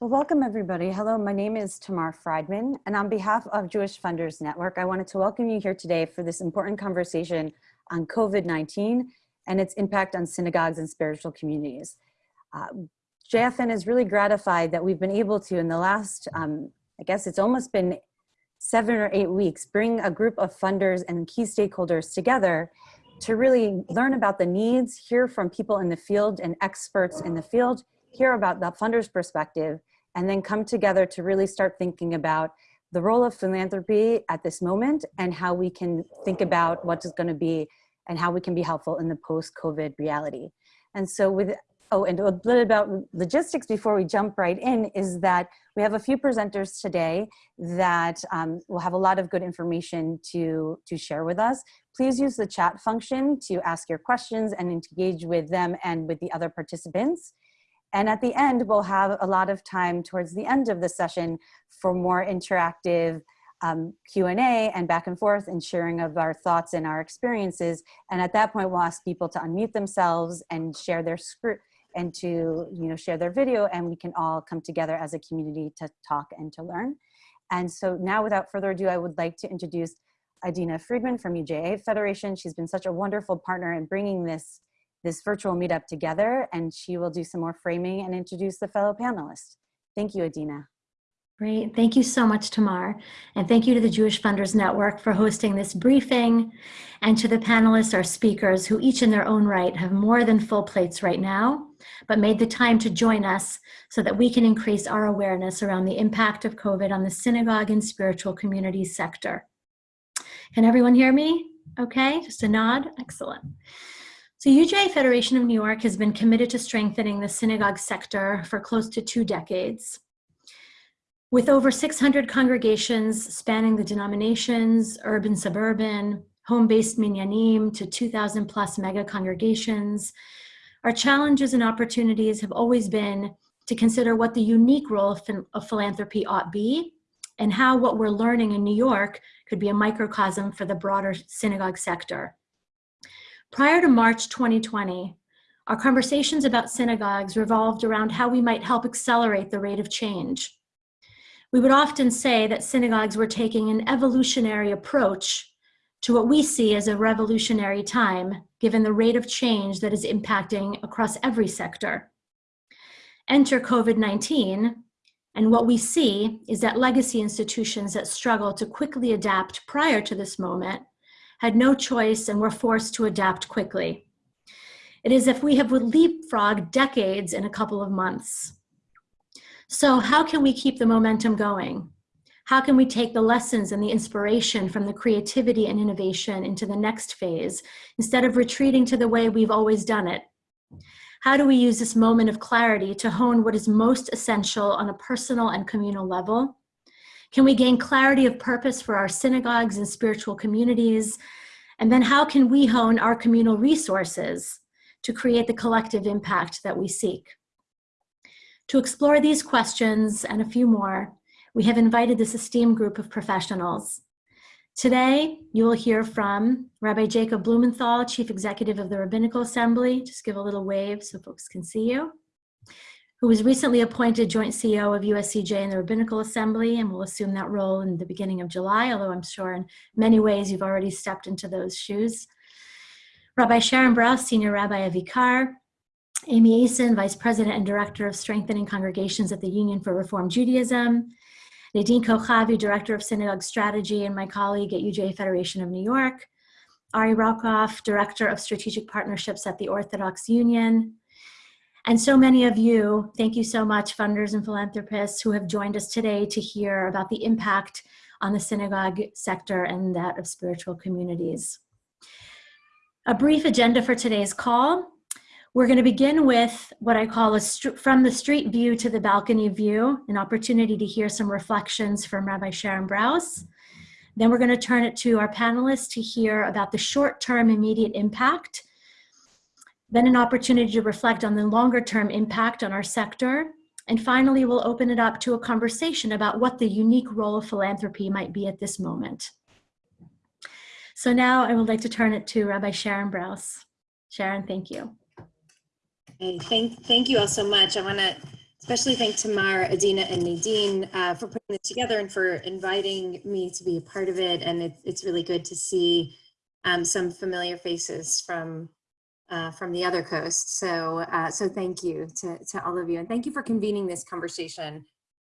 Well, welcome everybody. Hello, my name is Tamar Friedman, and on behalf of Jewish Funders Network, I wanted to welcome you here today for this important conversation on COVID-19 and its impact on synagogues and spiritual communities. Uh, JFN is really gratified that we've been able to, in the last, um, I guess it's almost been seven or eight weeks, bring a group of funders and key stakeholders together to really learn about the needs, hear from people in the field and experts in the field, hear about the funder's perspective, and then come together to really start thinking about the role of philanthropy at this moment and how we can think about what is going to be and how we can be helpful in the post-COVID reality. And so with, oh, and a little bit about logistics before we jump right in is that we have a few presenters today that um, will have a lot of good information to, to share with us. Please use the chat function to ask your questions and engage with them and with the other participants. And at the end, we'll have a lot of time towards the end of the session for more interactive um, Q&A and back and forth and sharing of our thoughts and our experiences. And at that point, we'll ask people to unmute themselves and share their script and to you know share their video and we can all come together as a community to talk and to learn. And so now without further ado, I would like to introduce Adina Friedman from UJA Federation. She's been such a wonderful partner in bringing this this virtual meetup together and she will do some more framing and introduce the fellow panelists. Thank you, Adina. Great. Thank you so much, Tamar. And thank you to the Jewish Funders Network for hosting this briefing and to the panelists, our speakers, who each in their own right have more than full plates right now, but made the time to join us so that we can increase our awareness around the impact of COVID on the synagogue and spiritual communities sector. Can everyone hear me? Okay, just a nod. Excellent. So UJA Federation of New York has been committed to strengthening the synagogue sector for close to two decades. With over 600 congregations spanning the denominations, urban, suburban, home-based minyanim to 2,000 plus mega congregations, our challenges and opportunities have always been to consider what the unique role of, of philanthropy ought be and how what we're learning in New York could be a microcosm for the broader synagogue sector. Prior to March 2020, our conversations about synagogues revolved around how we might help accelerate the rate of change. We would often say that synagogues were taking an evolutionary approach to what we see as a revolutionary time, given the rate of change that is impacting across every sector. Enter COVID-19, and what we see is that legacy institutions that struggle to quickly adapt prior to this moment had no choice and were forced to adapt quickly. It is if we have leapfrogged decades in a couple of months. So how can we keep the momentum going? How can we take the lessons and the inspiration from the creativity and innovation into the next phase instead of retreating to the way we've always done it? How do we use this moment of clarity to hone what is most essential on a personal and communal level can we gain clarity of purpose for our synagogues and spiritual communities? And then how can we hone our communal resources to create the collective impact that we seek? To explore these questions and a few more, we have invited this esteemed group of professionals. Today, you will hear from Rabbi Jacob Blumenthal, Chief Executive of the Rabbinical Assembly. Just give a little wave so folks can see you who was recently appointed joint CEO of USCJ and the Rabbinical Assembly and will assume that role in the beginning of July, although I'm sure in many ways you've already stepped into those shoes. Rabbi Sharon Brous, Senior Rabbi of IKAR, Amy Asin, Vice President and Director of Strengthening Congregations at the Union for Reform Judaism, Nadine Kochavi, Director of Synagogue Strategy, and my colleague at UJA Federation of New York, Ari Raukoff, Director of Strategic Partnerships at the Orthodox Union, and so many of you, thank you so much, funders and philanthropists who have joined us today to hear about the impact on the synagogue sector and that of spiritual communities. A brief agenda for today's call. We're going to begin with what I call a from the street view to the balcony view, an opportunity to hear some reflections from Rabbi Sharon Brous. Then we're going to turn it to our panelists to hear about the short-term immediate impact then an opportunity to reflect on the longer term impact on our sector. And finally, we'll open it up to a conversation about what the unique role of philanthropy might be at this moment. So now I would like to turn it to Rabbi Sharon Brous. Sharon, thank you. And thank, thank you all so much. I want to especially thank Tamar, Adina, and Nadine uh, for putting this together and for inviting me to be a part of it. And it, it's really good to see um, some familiar faces from uh, from the other coast. So, uh, so thank you to, to all of you. And thank you for convening this conversation.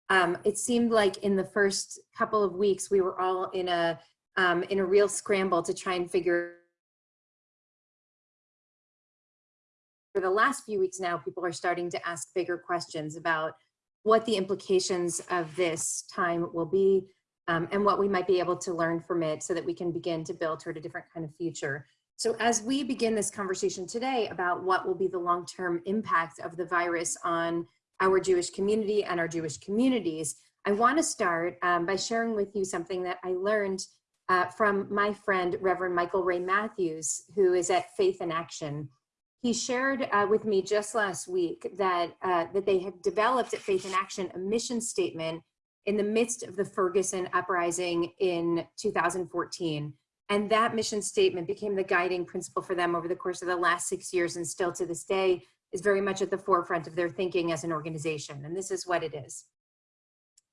Um, it seemed like in the first couple of weeks, we were all in a, um, in a real scramble to try and figure for the last few weeks now, people are starting to ask bigger questions about what the implications of this time will be um, and what we might be able to learn from it so that we can begin to build toward a different kind of future. So as we begin this conversation today about what will be the long-term impact of the virus on our Jewish community and our Jewish communities, I want to start um, by sharing with you something that I learned uh, from my friend, Reverend Michael Ray Mathews, who is at Faith in Action. He shared uh, with me just last week that, uh, that they had developed at Faith in Action a mission statement in the midst of the Ferguson uprising in 2014. And that mission statement became the guiding principle for them over the course of the last six years and still to this day is very much at the forefront of their thinking as an organization. And this is what it is.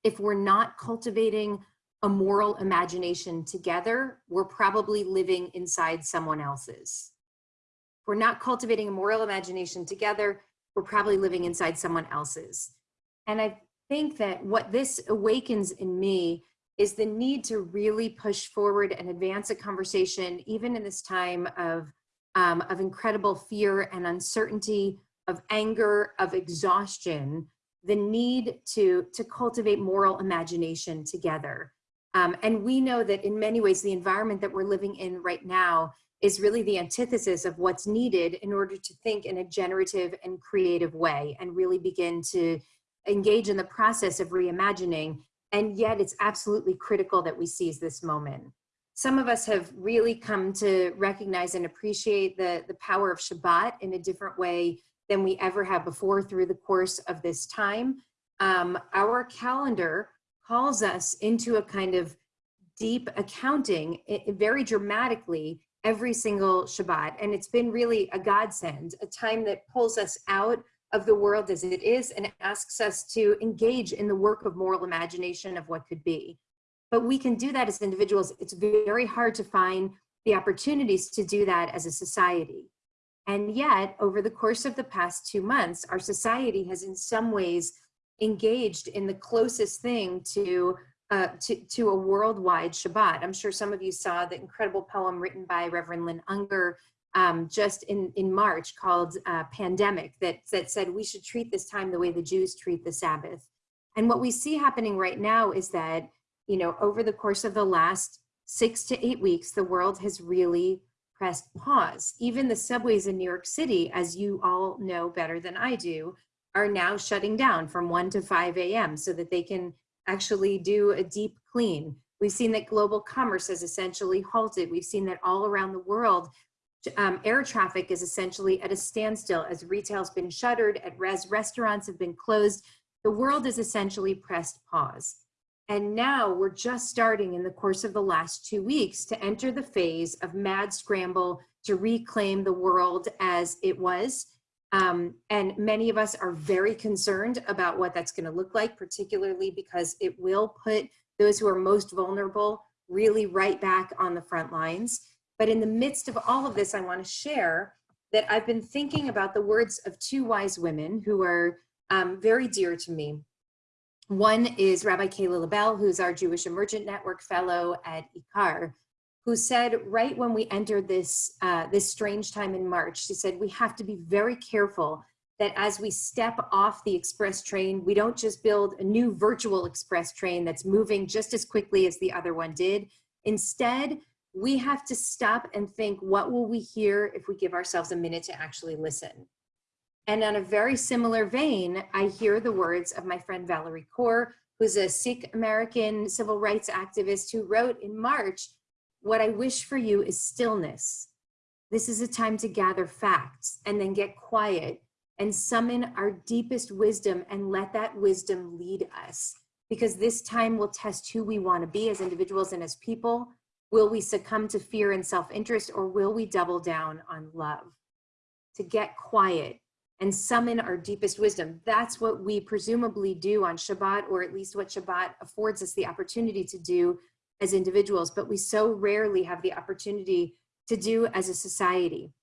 If we're not cultivating a moral imagination together, we're probably living inside someone else's. If we're not cultivating a moral imagination together, we're probably living inside someone else's. And I think that what this awakens in me is the need to really push forward and advance a conversation, even in this time of, um, of incredible fear and uncertainty, of anger, of exhaustion, the need to, to cultivate moral imagination together. Um, and we know that in many ways, the environment that we're living in right now is really the antithesis of what's needed in order to think in a generative and creative way and really begin to engage in the process of reimagining and yet it's absolutely critical that we seize this moment. Some of us have really come to recognize and appreciate the, the power of Shabbat in a different way than we ever have before through the course of this time. Um, our calendar calls us into a kind of deep accounting it, very dramatically every single Shabbat. And it's been really a godsend, a time that pulls us out of the world as it is and asks us to engage in the work of moral imagination of what could be. But we can do that as individuals. It's very hard to find the opportunities to do that as a society. And yet, over the course of the past two months, our society has in some ways engaged in the closest thing to, uh, to, to a worldwide Shabbat. I'm sure some of you saw the incredible poem written by Reverend Lynn Ungar um, just in, in March called uh, Pandemic that, that said we should treat this time the way the Jews treat the Sabbath. And what we see happening right now is that, you know, over the course of the last six to eight weeks, the world has really pressed pause. Even the subways in New York City, as you all know better than I do, are now shutting down from 1 to 5 a.m. so that they can actually do a deep clean. We've seen that global commerce has essentially halted. We've seen that all around the world, um, air traffic is essentially at a standstill as retail's been shuttered, at res restaurants have been closed. The world is essentially pressed pause. And now we're just starting in the course of the last two weeks to enter the phase of mad scramble to reclaim the world as it was. Um, and many of us are very concerned about what that's gonna look like, particularly because it will put those who are most vulnerable really right back on the front lines. But in the midst of all of this, I want to share that I've been thinking about the words of two wise women who are um, very dear to me. One is Rabbi Kayla LaBelle, who's our Jewish Emergent Network Fellow at IKAR, who said right when we entered this, uh, this strange time in March, she said, we have to be very careful that as we step off the express train, we don't just build a new virtual express train that's moving just as quickly as the other one did. Instead, we have to stop and think, what will we hear if we give ourselves a minute to actually listen? And on a very similar vein, I hear the words of my friend Valarie Kaur, who's a Sikh American civil rights activist who wrote in March, what I wish for you is stillness. This is a time to gather facts and then get quiet and summon our deepest wisdom and let that wisdom lead us because this time will test who we want to be as individuals and as people Will we succumb to fear and self-interest or will we double down on love? To get quiet, and summon our deepest wisdom. That's what we presumably do on Shabbat, or at least what Shabbat affords us the opportunity to do as individuals, but we so rarely have the opportunity to do as a society.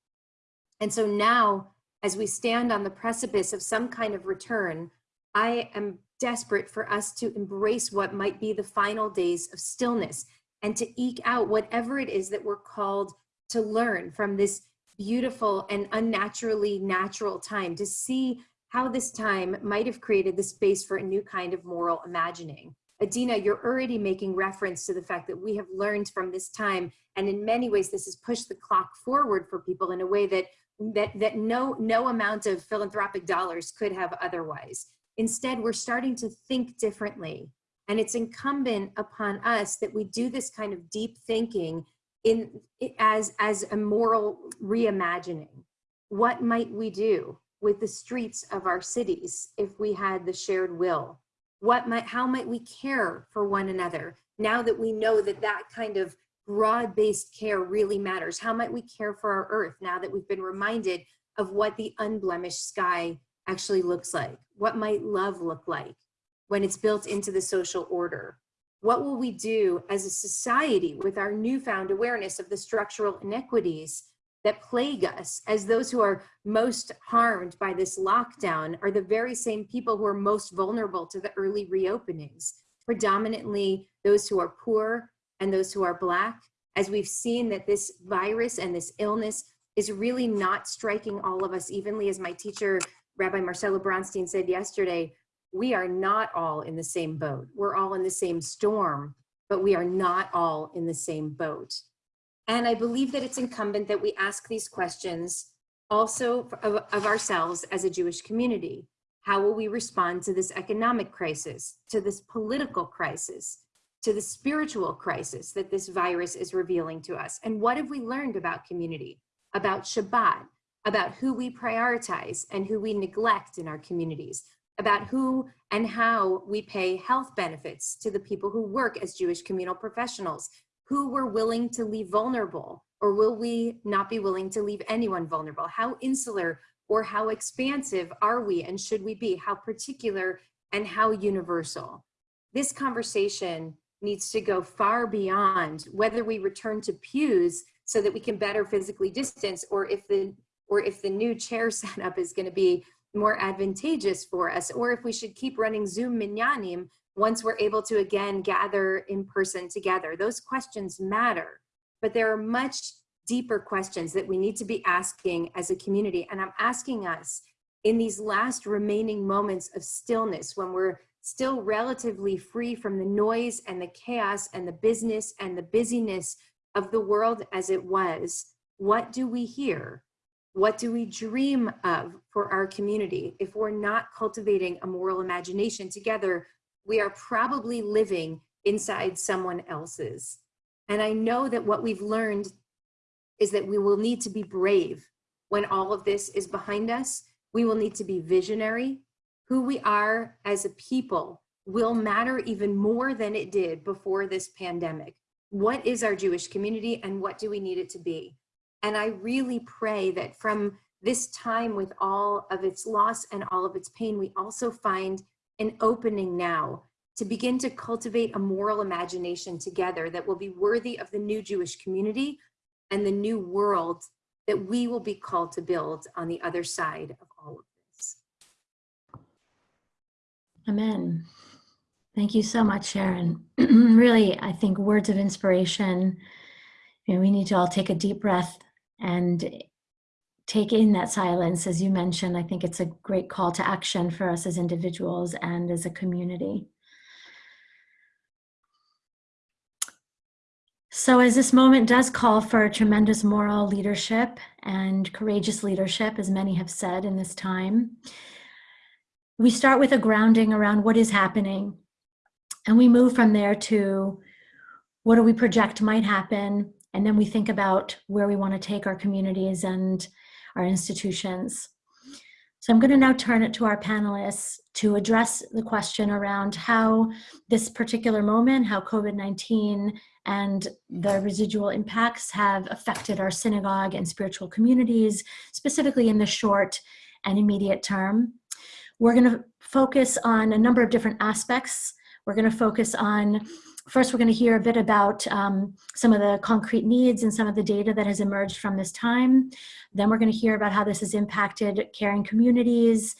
And so now, as we stand on the precipice of some kind of return, I am desperate for us to embrace what might be the final days of stillness and to eke out whatever it is that we're called to learn from this beautiful and unnaturally natural time, to see how this time might have created the space for a new kind of moral imagining. Adina, you're already making reference to the fact that we have learned from this time, and in many ways, this has pushed the clock forward for people in a way that that that no no amount of philanthropic dollars could have otherwise. Instead, we're starting to think differently, and it's incumbent upon us that we do this kind of deep thinking in as as a moral reimagining. What might we do with the streets of our cities if we had the shared will? What might how might we care for one another now that we know that that kind of broad-based care really matters? How might we care for our earth now that we've been reminded of what the unblemished sky actually looks like? What might love look like when it's built into the social order? What will we do as a society with our newfound awareness of the structural inequities that plague us as those who are most harmed by this lockdown are the very same people who are most vulnerable to the early reopenings, predominantly those who are poor and those who are black, as we've seen that this virus and this illness is really not striking all of us evenly, as my teacher, Rabbi Marcelo Bronstein said yesterday, we are not all in the same boat. We're all in the same storm, but we are not all in the same boat. And I believe that it's incumbent that we ask these questions also of, of, ourselves as a Jewish community. How will we respond to this economic crisis, to this political crisis, to the spiritual crisis that this virus is revealing to us? And what have we learned about community, about Shabbat, about who we prioritize and who we neglect in our communities, about who and how we pay health benefits to the people who work as Jewish communal professionals, who we're willing to leave vulnerable, or will we not be willing to leave anyone vulnerable? How insular or how expansive are we and should we be? How particular and how universal? This conversation needs to go far beyond whether we return to pews so that we can better physically distance or if the or if the new chair setup is going to be more advantageous for us, or if we should keep running Zoom minyanim once we're able to again gather in person together. Those questions matter, but there are much deeper questions that we need to be asking as a community. And I'm asking us in these last remaining moments of stillness when we're still relatively free from the noise and the chaos and the business and the busyness of the world as it was, what do we hear? What do we dream of for our community? If we're not cultivating a moral imagination together, we are probably living inside someone else's. And I know that what we've learned is that we will need to be brave when all of this is behind us. We will need to be visionary. Who we are as a people will matter even more than it did before this pandemic. What is our Jewish community and what do we need it to be? And I really pray that from this time with all of its loss and all of its pain, we also find an opening now to begin to cultivate a moral imagination together that will be worthy of the new Jewish community and the new world that we will be called to build on the other side of all of this. Amen. Thank you so much, Sharon. really, I think words of inspiration. You know, we need to all take a deep breath and take in that silence. As you mentioned, I think it's a great call to action for us as individuals and as a community. So as this moment does call for tremendous moral leadership and courageous leadership, as many have said in this time, we start with a grounding around what is happening. And we move from there to what do we project might happen and then we think about where we want to take our communities and our institutions. So I'm going to now turn it to our panelists to address the question around how this particular moment, how COVID-19 and the residual impacts have affected our synagogue and spiritual communities, specifically in the short and immediate term. We're going to focus on a number of different aspects. We're going to focus on First, we're going to hear a bit about um, some of the concrete needs and some of the data that has emerged from this time. Then we're going to hear about how this has impacted caring communities,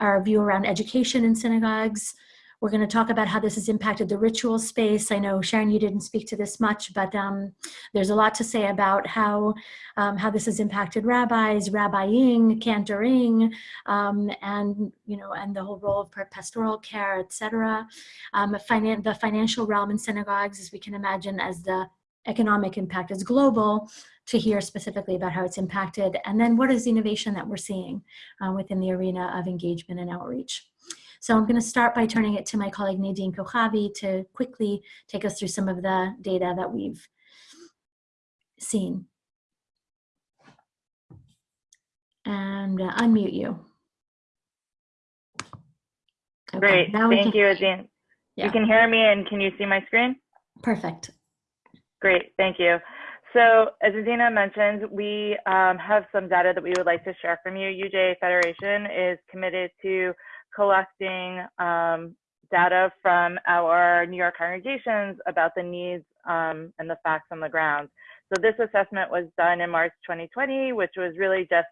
our view around education in synagogues, we're going to talk about how this has impacted the ritual space. I know, Sharon, you didn't speak to this much, but um, there's a lot to say about how, um, how this has impacted rabbis, rabbiing, cantoring, um, and, you know, and the whole role of pastoral care, et cetera. Um, finan the financial realm in synagogues, as we can imagine, as the economic impact is global, to hear specifically about how it's impacted, and then what is the innovation that we're seeing uh, within the arena of engagement and outreach. So I'm going to start by turning it to my colleague Nadine Kochavi to quickly take us through some of the data that we've seen. And uh, unmute you. Okay, Great. now Thank you, Adina. Yeah. You can hear me and can you see my screen? Perfect. Great. Thank you. So as Adina mentioned, we um, have some data that we would like to share from you. UJ Federation is committed to collecting um, data from our New York congregations about the needs um, and the facts on the ground. So this assessment was done in March 2020, which was really just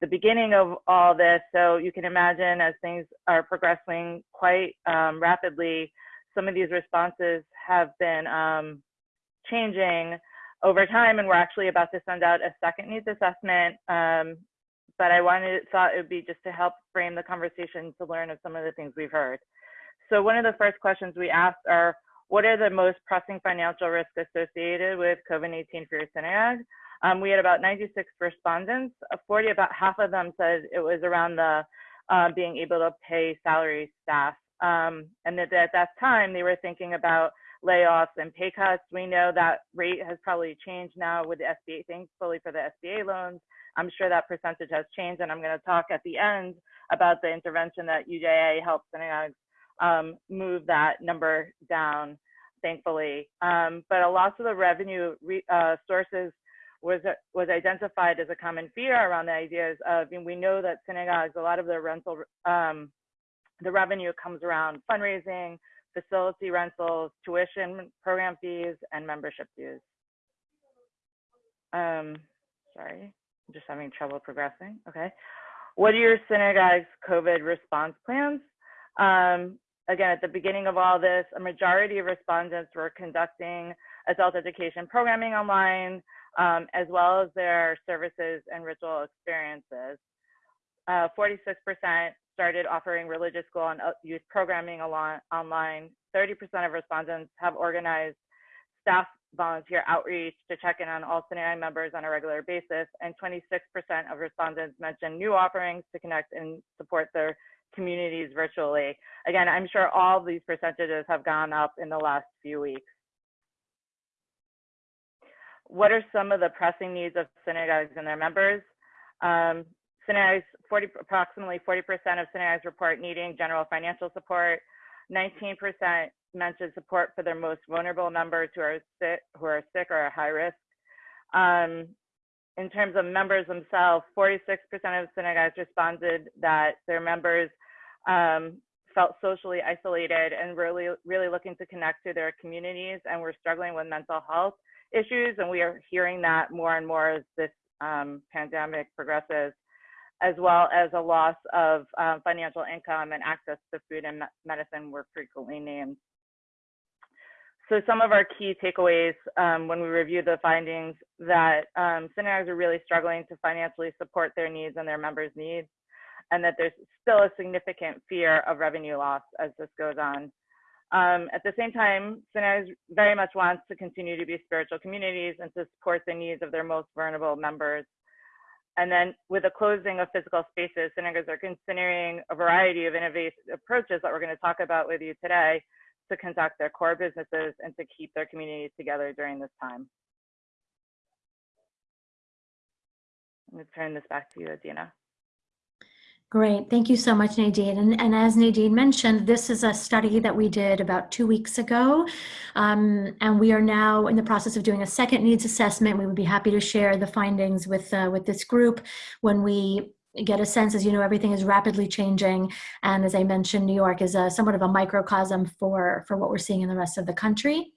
the beginning of all this. So you can imagine as things are progressing quite um, rapidly, some of these responses have been um, changing over time, and we're actually about to send out a second needs assessment um, but I wanted thought it would be just to help frame the conversation to learn of some of the things we've heard. So one of the first questions we asked are, what are the most pressing financial risks associated with COVID-19 for your synagogue? Um, we had about 96 respondents. Uh, 40, about half of them said it was around the uh, being able to pay salary staff. Um, and that at that time, they were thinking about layoffs and pay cuts. We know that rate has probably changed now with the SBA, thankfully for the SBA loans. I'm sure that percentage has changed, and I'm going to talk at the end about the intervention that UJA helped synagogues um, move that number down, thankfully. Um, but a loss of the revenue uh, sources was was identified as a common fear around the ideas of, we know that synagogues, a lot of their rental, um, the revenue comes around fundraising, facility rentals, tuition program fees, and membership dues. Um, sorry. Just having trouble progressing. Okay. What are your synagogue's COVID response plans? Um, again, at the beginning of all this, a majority of respondents were conducting adult education programming online, um, as well as their services and ritual experiences. 46% uh, started offering religious school and youth programming online. 30% of respondents have organized staff volunteer outreach to check in on all synagogue members on a regular basis, and 26% of respondents mentioned new offerings to connect and support their communities virtually. Again, I'm sure all these percentages have gone up in the last few weeks. What are some of the pressing needs of synagogues and their members? Um, synagogues, 40, approximately 40% of synagogues report needing general financial support. 19% mentioned support for their most vulnerable members who are sick, who are sick or at high risk. Um, in terms of members themselves, 46% of synagogues responded that their members um, felt socially isolated and really, really looking to connect to their communities and were struggling with mental health issues. And we are hearing that more and more as this um, pandemic progresses as well as a loss of um, financial income and access to food and medicine were frequently named. So some of our key takeaways um, when we review the findings that um, synagogues are really struggling to financially support their needs and their members' needs, and that there's still a significant fear of revenue loss as this goes on. Um, at the same time, synagogues very much wants to continue to be spiritual communities and to support the needs of their most vulnerable members. And then with the closing of physical spaces, synagogues are considering a variety of innovative approaches that we're going to talk about with you today to conduct their core businesses and to keep their communities together during this time. I'm going to turn this back to you, Adina. Great. Thank you so much, Nadine. And, and, as Nadine mentioned, this is a study that we did about two weeks ago. Um, and we are now in the process of doing a second needs assessment. We would be happy to share the findings with, uh, with this group when we get a sense, as you know, everything is rapidly changing. And as I mentioned, New York is a, somewhat of a microcosm for, for what we're seeing in the rest of the country.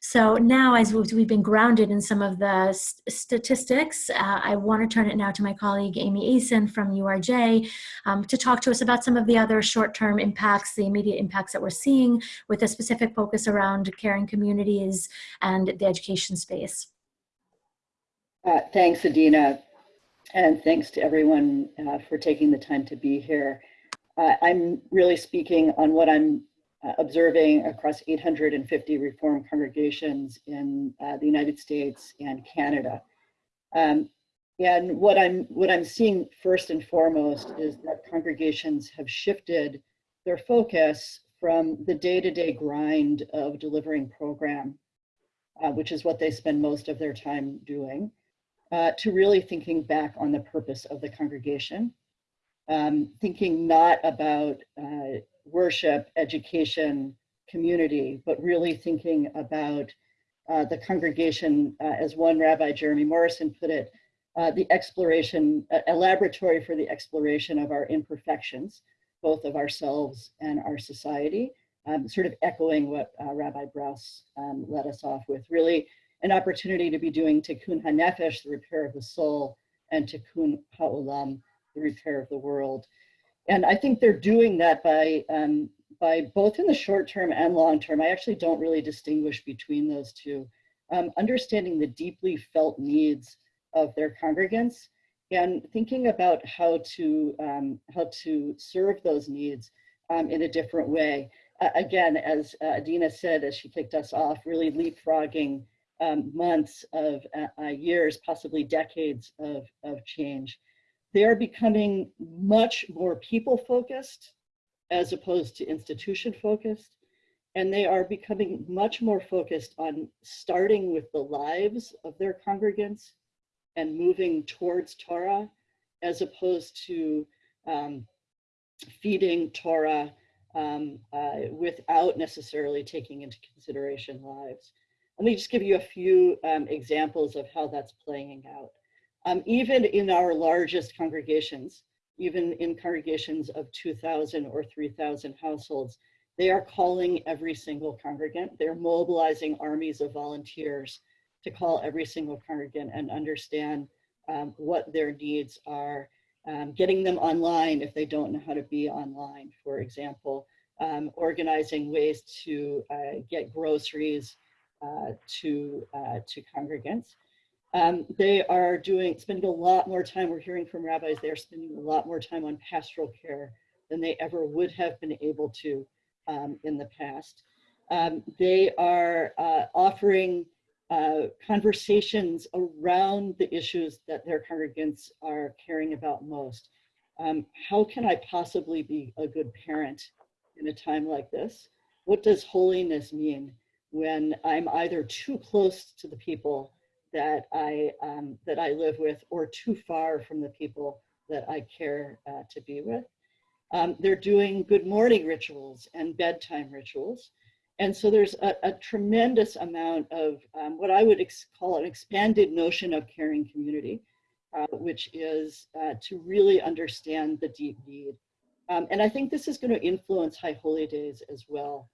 So now, as we've been grounded in some of the st statistics, uh, I want to turn it now to my colleague Amy Asin from URJ um, to talk to us about some of the other short-term impacts, the immediate impacts that we're seeing with a specific focus around caring communities and the education space. Uh, thanks, Adina, and thanks to everyone uh, for taking the time to be here. Uh, I'm really speaking on what I'm uh, observing across 850 Reform congregations in uh, the United States and Canada. Um, and what I'm, what I'm seeing first and foremost is that congregations have shifted their focus from the day-to-day -day grind of delivering program, uh, which is what they spend most of their time doing, uh, to really thinking back on the purpose of the congregation, um, thinking not about uh, worship, education, community, but really thinking about uh, the congregation, uh, as one rabbi, Jeremy Morrison, put it, uh, the exploration, a laboratory for the exploration of our imperfections, both of ourselves and our society, um, sort of echoing what uh, Rabbi Brous um, led us off with, really an opportunity to be doing tikkun hanefesh, the repair of the soul, and tikkun ha'olam, the repair of the world. And I think they're doing that by, um, by both in the short term and long term. I actually don't really distinguish between those two. Um, understanding the deeply felt needs of their congregants and thinking about how to, um, how to serve those needs um, in a different way. Uh, again, as uh, Adina said, as she kicked us off, really leapfrogging um, months of uh, uh, years, possibly decades of, of change. They are becoming much more people focused as opposed to institution focused. And they are becoming much more focused on starting with the lives of their congregants and moving towards Torah as opposed to um, feeding Torah um, uh, without necessarily taking into consideration lives. Let me just give you a few um, examples of how that's playing out. Um, even in our largest congregations, even in congregations of 2,000 or 3,000 households, they are calling every single congregant. They're mobilizing armies of volunteers to call every single congregant and understand um, what their needs are, um, getting them online if they don't know how to be online, for example, um, organizing ways to uh, get groceries, uh, to, uh, to congregants. Um, they are doing, spending a lot more time, we're hearing from rabbis, they're spending a lot more time on pastoral care than they ever would have been able to um, in the past. Um, they are uh, offering uh, conversations around the issues that their congregants are caring about most. Um, how can I possibly be a good parent in a time like this? What does holiness mean? when I'm either too close to the people that I, um, that I live with or too far from the people that I care uh, to be with. Um, they're doing good morning rituals and bedtime rituals. And so there's a, a tremendous amount of um, what I would call an expanded notion of caring community, uh, which is uh, to really understand the deep need. Um, and I think this is going to influence High Holy Days as well.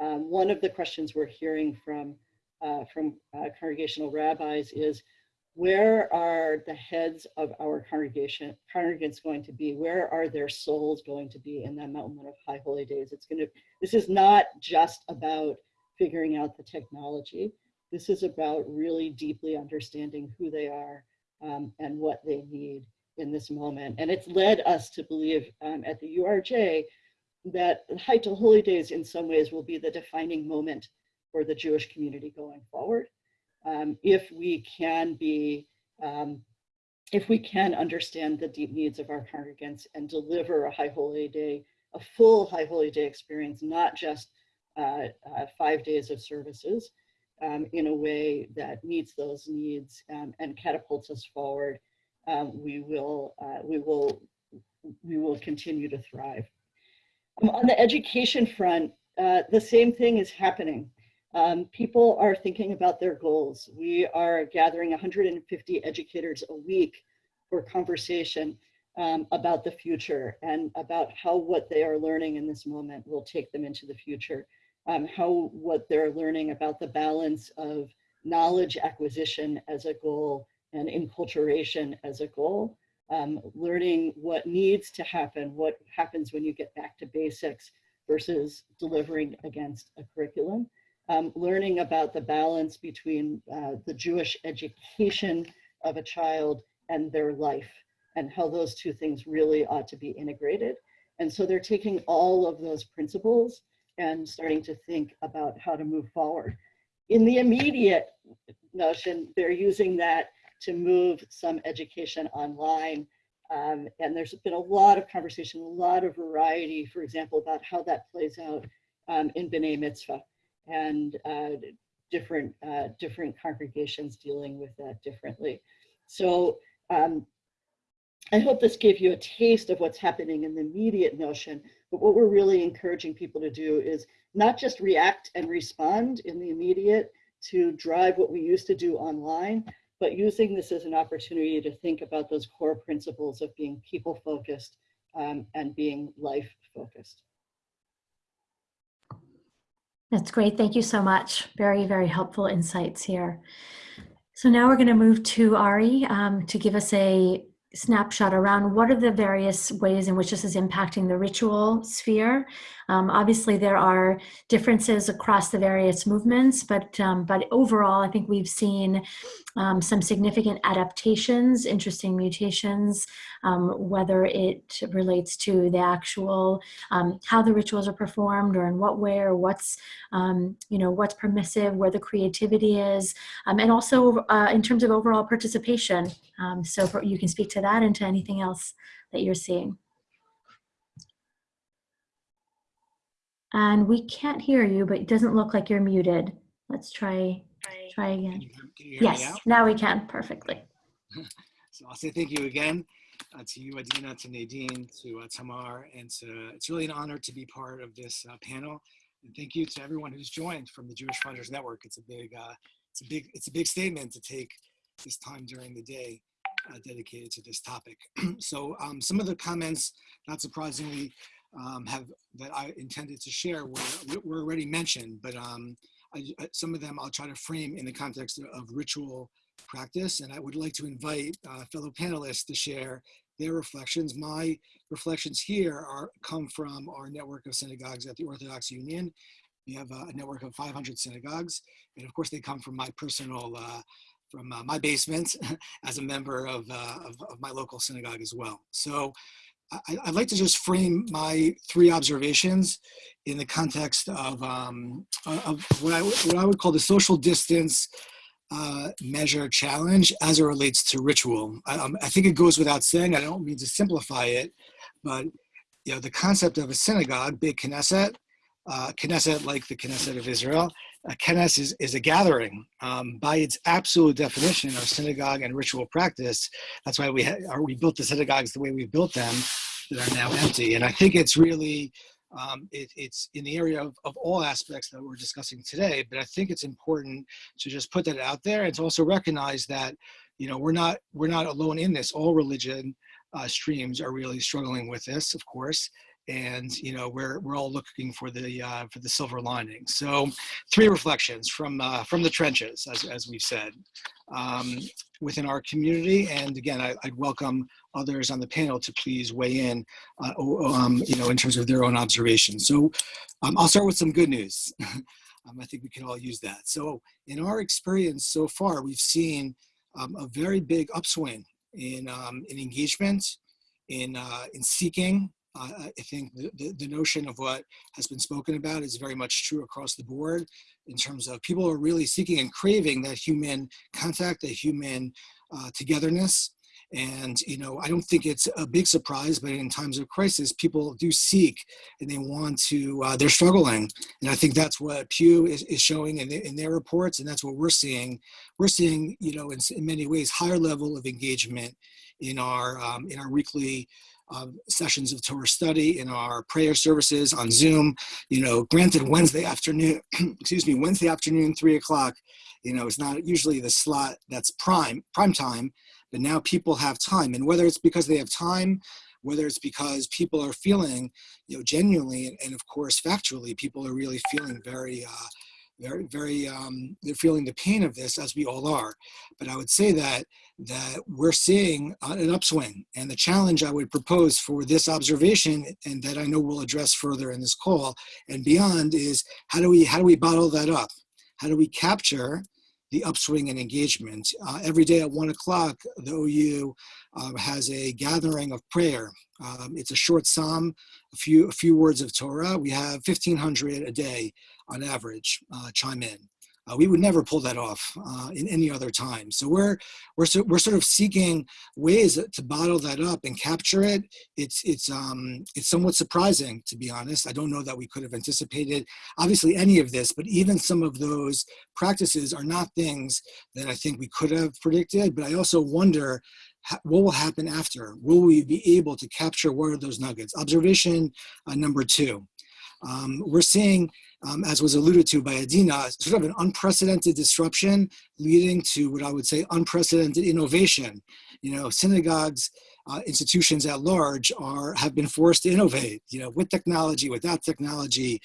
Um, one of the questions we're hearing from, uh, from uh, congregational rabbis is, where are the heads of our congregation congregants going to be? Where are their souls going to be in that moment of high holy days? It's going to, this is not just about figuring out the technology. This is about really deeply understanding who they are um, and what they need in this moment. And it's led us to believe um, at the URJ that High to Holy Days in some ways will be the defining moment for the Jewish community going forward. Um, if we can be, um, if we can understand the deep needs of our congregants and deliver a High Holy Day, a full High Holy Day experience, not just uh, uh, five days of services, um, in a way that meets those needs um, and catapults us forward, um, we will, uh, we will, we will continue to thrive. Um, on the education front, uh, the same thing is happening. Um, people are thinking about their goals. We are gathering 150 educators a week for conversation um, about the future and about how what they are learning in this moment will take them into the future. Um, how what they're learning about the balance of knowledge acquisition as a goal and enculturation as a goal. Um, learning what needs to happen, what happens when you get back to basics versus delivering against a curriculum. Um, learning about the balance between uh, the Jewish education of a child and their life and how those two things really ought to be integrated. And so they're taking all of those principles and starting to think about how to move forward. In the immediate notion, they're using that to move some education online. Um, and there's been a lot of conversation, a lot of variety, for example, about how that plays out um, in B'nai Mitzvah and uh, different, uh, different congregations dealing with that differently. So um, I hope this gave you a taste of what's happening in the immediate notion, but what we're really encouraging people to do is not just react and respond in the immediate to drive what we used to do online, but using this as an opportunity to think about those core principles of being people focused um, and being life focused. That's great. Thank you so much. Very, very helpful insights here. So now we're going to move to Ari um, to give us a snapshot around what are the various ways in which this is impacting the ritual sphere. Um, obviously, there are differences across the various movements, but um, but overall, I think we've seen um, some significant adaptations, interesting mutations, um, whether it relates to the actual um, how the rituals are performed, or in what way, or what's um, you know what's permissive, where the creativity is, and also uh, in terms of overall participation. so for, you can speak to that and to anything else that you're seeing. And we can't hear you, but it doesn't look like you're muted. Let's try, try again. Can you, can you hear Yes, me now? now we can perfectly. So I'll say thank you again uh, to you, Adina, to Nadine, to uh, Tamar, and to, it's really an honor to be part of this uh, panel. And thank you to everyone who's joined from the Jewish Funders Network. It's a big, uh, it's a big, it's a big statement to take this time during the day uh, dedicated to this topic. so um, some of the comments, not surprisingly, um, have that I intended to share were, were already mentioned, but um, I, some of them I'll try to frame in the context of, of ritual practice. And I would like to invite uh, fellow panelists to share their reflections. My reflections here are come from our network of synagogues at the Orthodox Union. We have a, a network of 500 synagogues. And of course, they come from my personal, uh, from uh, my basement as a member of, uh, of, of my local synagogue as well. So I, would like to just frame my three observations in the context of, um, of what, I, what I would call the social distance uh, measure challenge as it relates to ritual. I, um, I, think it goes without saying, I don't mean to simplify it, but you know, the concept of a synagogue, beit Knesset, uh, Knesset like the Knesset of Israel, a Knesset is, is a gathering. Um, by its absolute definition of synagogue and ritual practice, that's why we, ha- we built the synagogues the way we built them that are now empty. And I think it's really, um, it, it's in the area of, of all aspects that we're discussing today, but I think it's important to just put that out there and to also recognize that, you know, we're not, we're not alone in this. All religion uh, streams are really struggling with this, of course and you know we're we're all looking for the uh, for the silver lining. So, three reflections from uh, from the trenches, as as we've said, um, within our community. And again, I, would welcome others on the panel to please weigh in, uh, um, you know, in terms of their own observations. So, um, I'll start with some good news. Um, I think we can all use that. So, in our experience so far, we've seen um, a very big upswing in um, in engagement, in uh, in seeking uh, I think the, the, the, notion of what has been spoken about is very much true across the board in terms of people are really seeking and craving that human contact, that human uh, togetherness. And, you know, I don't think it's a big surprise, but in times of crisis, people do seek and they want to, uh, they're struggling. And I think that's what Pew is, is showing in, the, in their reports. And that's what we're seeing. We're seeing, you know, in, in many ways, higher level of engagement in our, um, in our weekly um, sessions of Torah study, in our prayer services on Zoom. You know, granted, Wednesday afternoon, excuse me, Wednesday afternoon, three o'clock. You know, it's not usually the slot that's prime prime time, but now people have time, and whether it's because they have time, whether it's because people are feeling, you know, genuinely and, and of course factually, people are really feeling very. Uh, very, very, um, they're feeling the pain of this as we all are. But I would say that that we're seeing an upswing. And the challenge I would propose for this observation, and that I know we'll address further in this call and beyond, is how do we how do we bottle that up? How do we capture the upswing in engagement? Uh, every day at one o'clock, the OU uh, has a gathering of prayer. Um, it's a short psalm, a few a few words of Torah. We have 1,500 a day on average uh, chime in. Uh, we would never pull that off uh, in any other time. So we're we're so, we're sort of seeking ways to bottle that up and capture it. It's it's um it's somewhat surprising to be honest. I don't know that we could have anticipated obviously any of this, but even some of those practices are not things that I think we could have predicted. But I also wonder what will happen after. Will we be able to capture what are those nuggets? Observation uh, number two. Um, we're seeing um, as was alluded to by Adina, sort of an unprecedented disruption leading to what I would say unprecedented innovation. You know, synagogues, uh, institutions at large are have been forced to innovate, you know, with technology, without technology,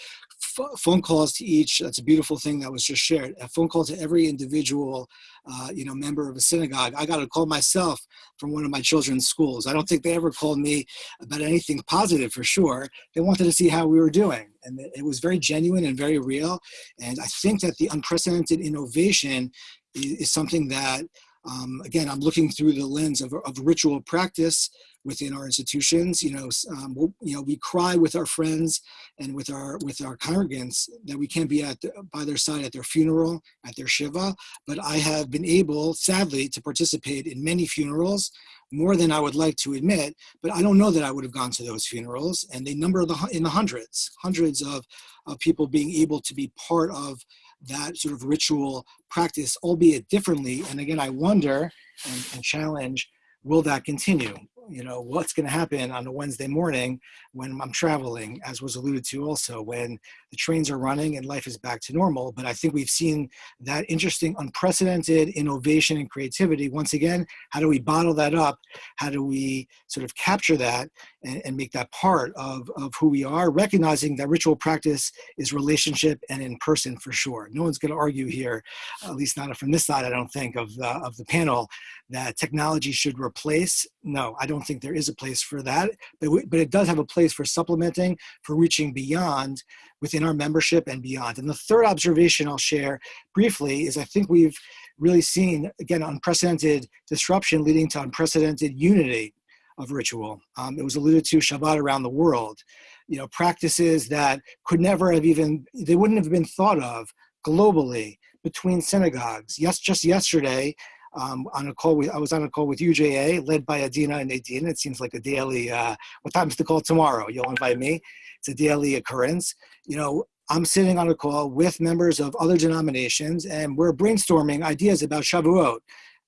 phone calls to each, that's a beautiful thing that was just shared, a phone call to every individual, uh, you know, member of a synagogue. I got a call myself from one of my children's schools. I don't think they ever called me about anything positive for sure. They wanted to see how we were doing. And it was very genuine and very real. And I think that the unprecedented innovation is, is something that um, again, I'm looking through the lens of, of ritual practice within our institutions. You know, um, we'll, you know, we cry with our friends and with our with our congregants that we can't be at the, by their side at their funeral, at their shiva. But I have been able, sadly, to participate in many funerals more than I would like to admit, but I don't know that I would have gone to those funerals. And they number the, in the hundreds, hundreds of, of people being able to be part of that sort of ritual practice, albeit differently. And again, I wonder and, and challenge, will that continue? You know, what's going to happen on a Wednesday morning when I'm traveling, as was alluded to also, when the trains are running and life is back to normal. But I think we've seen that interesting, unprecedented innovation and creativity. Once again, how do we bottle that up? How do we sort of capture that and, and make that part of, of who we are, recognizing that ritual practice is relationship and in person for sure. No one's going to argue here, at least not from this side, I don't think, of the, of the panel, that technology should replace. No, I don't think there is a place for that, but, we, but it does have a place for supplementing, for reaching beyond within our membership and beyond. And the third observation I'll share briefly is I think we've really seen, again, unprecedented disruption leading to unprecedented unity of ritual. Um, it was alluded to Shabbat around the world. You know, practices that could never have even, they wouldn't have been thought of globally between synagogues. Yes, just yesterday, um, on a call with, I was on a call with UJA led by Adina and Nadine. It seems like a daily, uh, what time's the call tomorrow? You'll invite me. It's a daily occurrence. You know, I'm sitting on a call with members of other denominations and we're brainstorming ideas about Shavuot,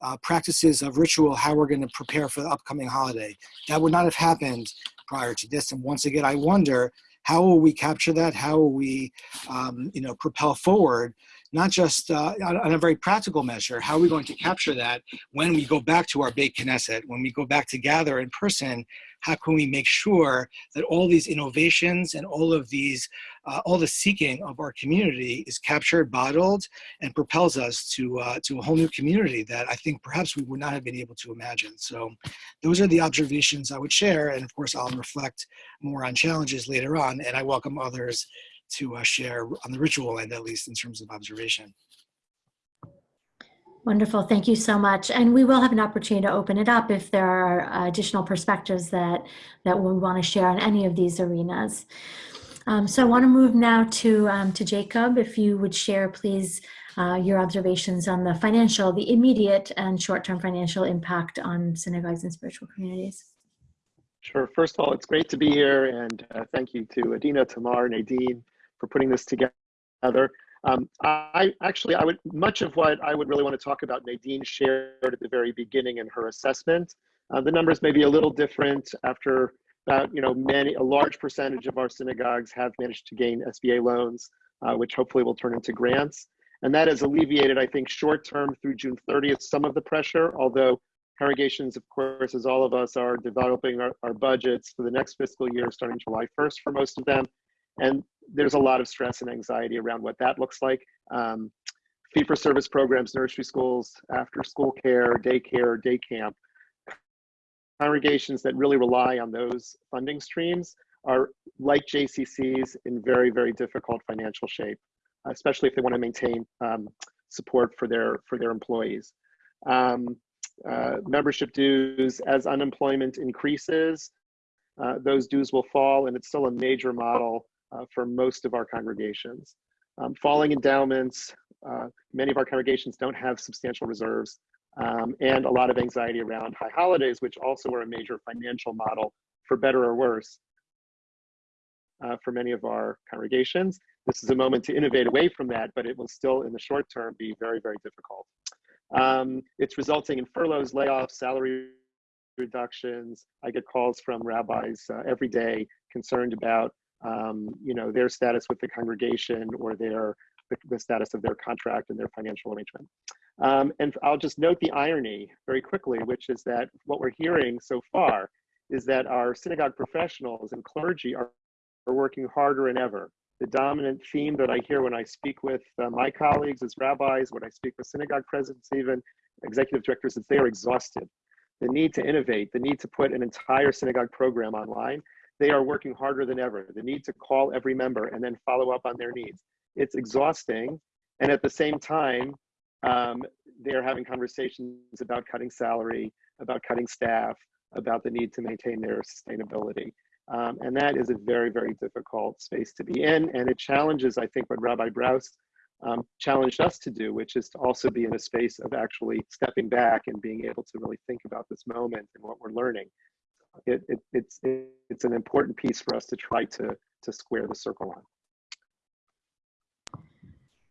uh, practices of ritual, how we're gonna prepare for the upcoming holiday. That would not have happened prior to this. And once again, I wonder, how will we capture that? How will we, um, you know, propel forward not just uh, on, a very practical measure, how are we going to capture that when we go back to our beit Knesset, when we go back to gather in person, how can we make sure that all these innovations and all of these, uh, all the seeking of our community is captured, bottled, and propels us to, uh, to a whole new community that I think perhaps we would not have been able to imagine. So those are the observations I would share. And of course, I'll reflect more on challenges later on, and I welcome others to uh, share on the ritual end, at least in terms of observation. Wonderful. Thank you so much. And we will have an opportunity to open it up if there are additional perspectives that, that we want to share on any of these arenas. Um, so I want to move now to, um, to Jacob. If you would share, please, uh, your observations on the financial, the immediate and short-term financial impact on synagogues and spiritual communities. Sure. First of all, it's great to be here. And uh, thank you to Adina, Tamar, Nadine, for putting this together. Um, I actually, I would much of what I would really want to talk about. Nadine shared at the very beginning in her assessment. Uh, the numbers may be a little different after about, you know, many, a large percentage of our synagogues have managed to gain SBA loans, uh, which hopefully will turn into grants. And that has alleviated, I think, short term through June 30th, some of the pressure, although congregations, of course, as all of us are developing our, our budgets for the next fiscal year, starting July 1st for most of them. And there's a lot of stress and anxiety around what that looks like. Um, fee for service programs, nursery schools, after school care, daycare, day camp. Congregations that really rely on those funding streams are like JCCs in very, very difficult financial shape, especially if they want to maintain um, support for their, for their employees. Um, uh, membership dues, as unemployment increases, uh, those dues will fall and it's still a major model uh, for most of our congregations. Um, falling endowments, uh, many of our congregations don't have substantial reserves um, and a lot of anxiety around high holidays, which also are a major financial model for better or worse uh, for many of our congregations. This is a moment to innovate away from that, but it will still in the short term be very, very difficult. Um, it's resulting in furloughs, layoffs, salary reductions. I get calls from rabbis uh, every day concerned about um, you know, their status with the congregation or their the, the status of their contract and their financial arrangement. Um, and I'll just note the irony very quickly, which is that what we're hearing so far is that our synagogue professionals and clergy are, are working harder than ever. The dominant theme that I hear when I speak with uh, my colleagues as rabbis, when I speak with synagogue presidents, even executive directors, is they are exhausted. The need to innovate, the need to put an entire synagogue program online, they are working harder than ever. The need to call every member and then follow up on their needs. It's exhausting. And at the same time, um, they're having conversations about cutting salary, about cutting staff, about the need to maintain their sustainability. Um, and that is a very, very difficult space to be in. And it challenges, I think, what Rabbi Brous um, challenged us to do, which is to also be in a space of actually stepping back and being able to really think about this moment and what we're learning. It, it, it's, it's an important piece for us to try to, to square the circle on.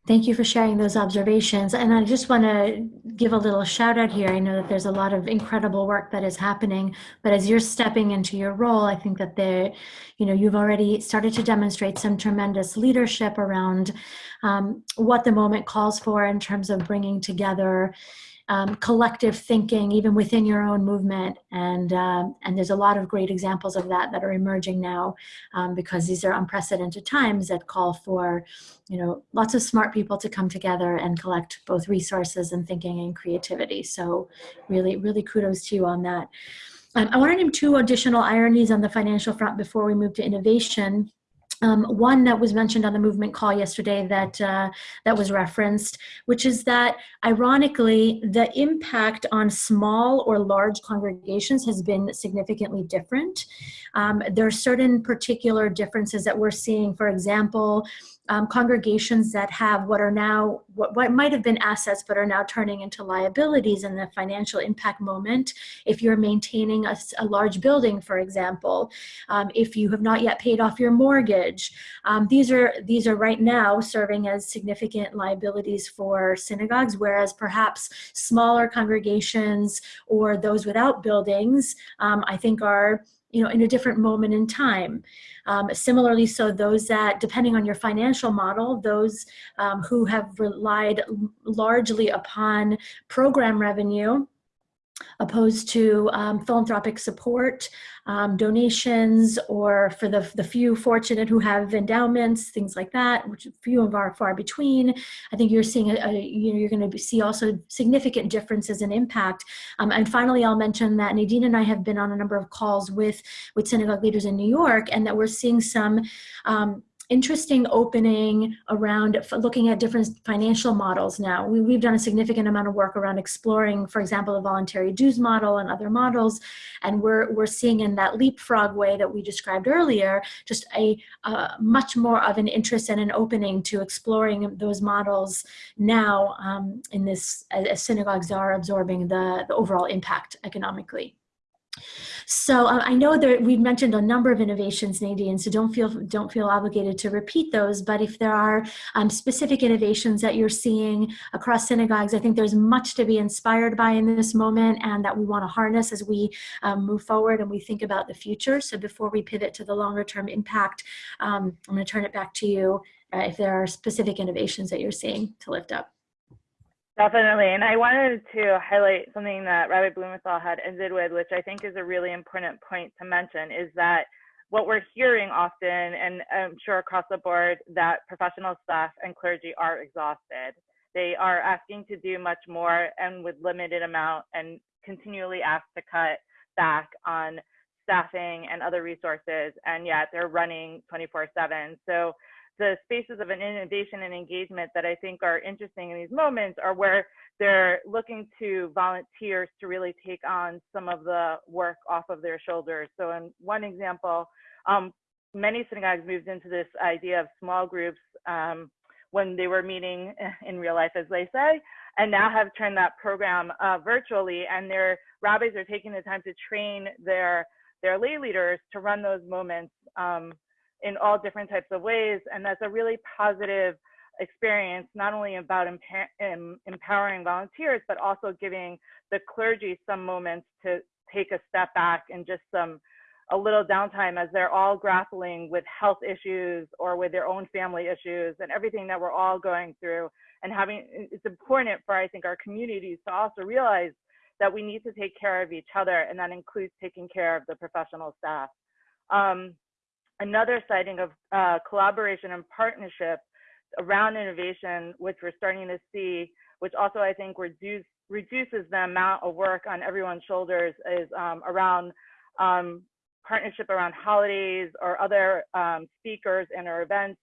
Thank you for sharing those observations. And I just want to give a little shout out here. I know that there's a lot of incredible work that is happening, but as you're stepping into your role, I think that there, you know, you've already started to demonstrate some tremendous leadership around um, what the moment calls for in terms of bringing together um, collective thinking, even within your own movement. And, um, and there's a lot of great examples of that that are emerging now um, because these are unprecedented times that call for, you know, lots of smart people to come together and collect both resources and thinking and creativity. So really, really kudos to you on that. Um, I want to name two additional ironies on the financial front before we move to innovation. Um, one that was mentioned on the movement call yesterday that uh, that was referenced, which is that ironically the impact on small or large congregations has been significantly different. Um, there are certain particular differences that we're seeing. For example, um, congregations that have what are now, what, what might have been assets but are now turning into liabilities in the financial impact moment. If you're maintaining a, a large building, for example, um, if you have not yet paid off your mortgage, um, these, are, these are right now serving as significant liabilities for synagogues, whereas perhaps smaller congregations or those without buildings, um, I think are you know, in a different moment in time. Um, similarly, so those that, depending on your financial model, those um, who have relied largely upon program revenue opposed to um, philanthropic support, um, donations, or for the, the few fortunate who have endowments, things like that, which few of are far between. I think you're seeing, a, a you know, you're going to see also significant differences in impact. Um, and finally, I'll mention that Nadine and I have been on a number of calls with, with synagogue leaders in New York, and that we're seeing some um, interesting opening around looking at different financial models now. We, have done a significant amount of work around exploring, for example, the voluntary dues model and other models. And we're, we're seeing in that leapfrog way that we described earlier, just a uh, much more of an interest and an opening to exploring those models now um, in this, as synagogues are absorbing the, the overall impact economically. So uh, I know that we've mentioned a number of innovations, Nadine, so don't feel, don't feel obligated to repeat those, but if there are um, specific innovations that you're seeing across synagogues, I think there's much to be inspired by in this moment and that we want to harness as we um, move forward and we think about the future. So before we pivot to the longer term impact, um, I'm going to turn it back to you uh, if there are specific innovations that you're seeing to lift up. Definitely. And I wanted to highlight something that Rabbi Blumenthal had ended with, which I think is a really important point to mention, is that what we're hearing often, and I'm sure across the board, that professional staff and clergy are exhausted. They are asking to do much more and with limited amount and continually asked to cut back on staffing and other resources, and yet they're running 24 7. So the spaces of an innovation and engagement that I think are interesting in these moments are where they're looking to volunteers to really take on some of the work off of their shoulders. So in one example, um, many synagogues moved into this idea of small groups um, when they were meeting in real life, as they say, and now have turned that program uh, virtually. And their rabbis are taking the time to train their their lay leaders to run those moments um, in all different types of ways. And that's a really positive experience, not only about empowering volunteers, but also giving the clergy some moments to take a step back and just some a little downtime as they're all grappling with health issues or with their own family issues and everything that we're all going through and having it's important for i think our communities to also realize that we need to take care of each other and that includes taking care of the professional staff um, another sighting of uh, collaboration and partnership around innovation, which we're starting to see, which also I think reduce, reduces the amount of work on everyone's shoulders, is um, around um, partnership around holidays or other um, speakers and our events.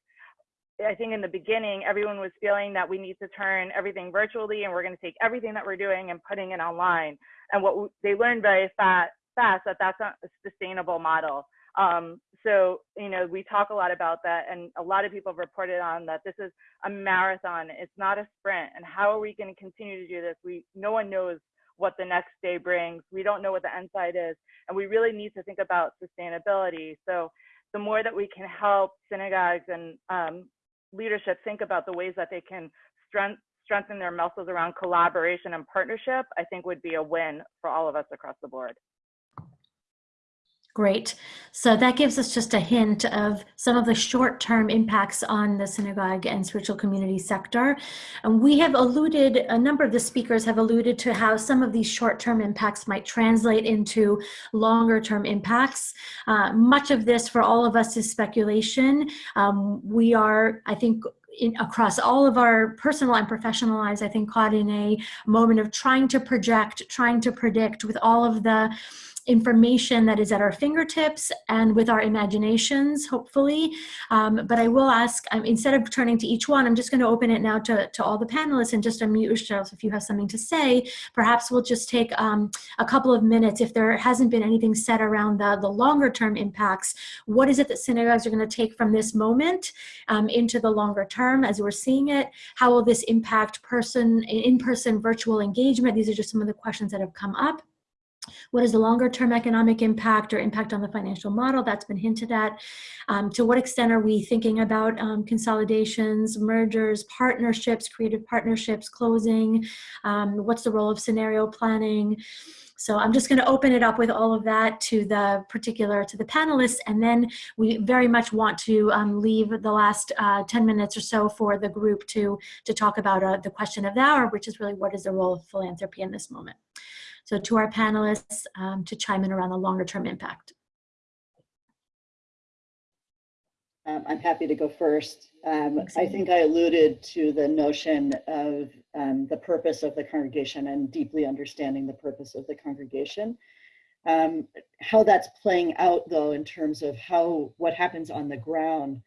I think in the beginning, everyone was feeling that we need to turn everything virtually and we're going to take everything that we're doing and putting it online. And what they learned very fast, fast that that's not a sustainable model. Um, so, you know, we talk a lot about that, and a lot of people have reported on that this is a marathon. It's not a sprint. And how are we going to continue to do this? We no one knows what the next day brings. We don't know what the end side is, and we really need to think about sustainability. So, the more that we can help synagogues and um, leadership think about the ways that they can strength, strengthen their muscles around collaboration and partnership, I think would be a win for all of us across the board. Great. So that gives us just a hint of some of the short-term impacts on the synagogue and spiritual community sector. And we have alluded, a number of the speakers have alluded to how some of these short-term impacts might translate into longer-term impacts. Uh, much of this for all of us is speculation. Um, we are, I think, in, across all of our personal and professional lives, I think caught in a moment of trying to project, trying to predict with all of the information that is at our fingertips and with our imaginations, hopefully. Um, but I will ask, um, instead of turning to each one, I'm just going to open it now to, to all the panelists and just unmute yourselves if you have something to say. Perhaps we'll just take um, a couple of minutes if there hasn't been anything said around the, the longer term impacts. What is it that synagogues are going to take from this moment um, into the longer term as we're seeing it? How will this impact person, in-person virtual engagement? These are just some of the questions that have come up. What is the longer term economic impact or impact on the financial model? That's been hinted at. Um, to what extent are we thinking about um, consolidations, mergers, partnerships, creative partnerships, closing? Um, what's the role of scenario planning? So I'm just going to open it up with all of that to the particular, to the panelists, and then we very much want to um, leave the last uh, 10 minutes or so for the group to, to talk about uh, the question of the hour, which is really what is the role of philanthropy in this moment. So to our panelists um, to chime in around the longer term impact. Um, I'm happy to go first. Um, I think I alluded to the notion of um, the purpose of the congregation and deeply understanding the purpose of the congregation. Um, how that's playing out though in terms of how what happens on the ground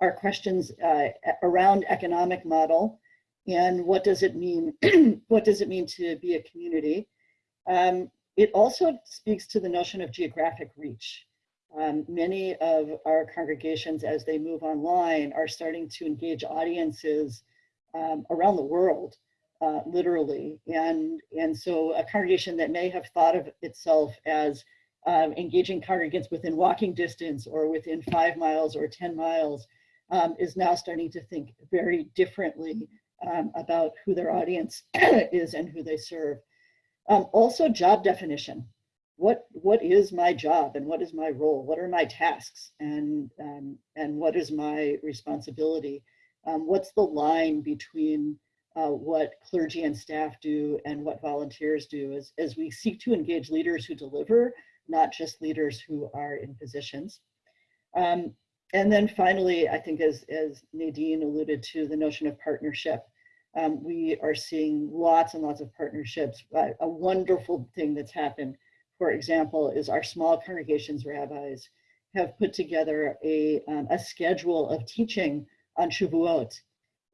are questions uh, around economic model and what does it mean what does it mean to be a community um, it also speaks to the notion of geographic reach. Um, many of our congregations, as they move online, are starting to engage audiences um, around the world, uh, literally. And, and so a congregation that may have thought of itself as um, engaging congregants within walking distance or within five miles or 10 miles um, is now starting to think very differently um, about who their audience is and who they serve. Um, also job definition. What, what is my job and what is my role? What are my tasks and, um, and what is my responsibility? Um, what's the line between uh, what clergy and staff do and what volunteers do as, as we seek to engage leaders who deliver, not just leaders who are in positions. Um, and then finally, I think as, as Nadine alluded to, the notion of partnership. Um, we are seeing lots and lots of partnerships. A wonderful thing that's happened, for example, is our small congregations rabbis have put together a, um, a schedule of teaching on Shavuot.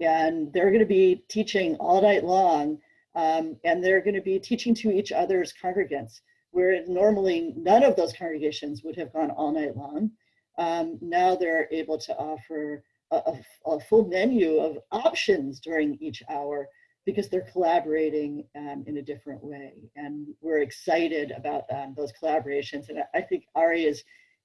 And they're going to be teaching all night long, um, and they're going to be teaching to each other's congregants, where normally none of those congregations would have gone all night long. Um, now they're able to offer a, a, full menu of options during each hour because they're collaborating um, in a different way. And we're excited about um, those collaborations. And I think Ari is,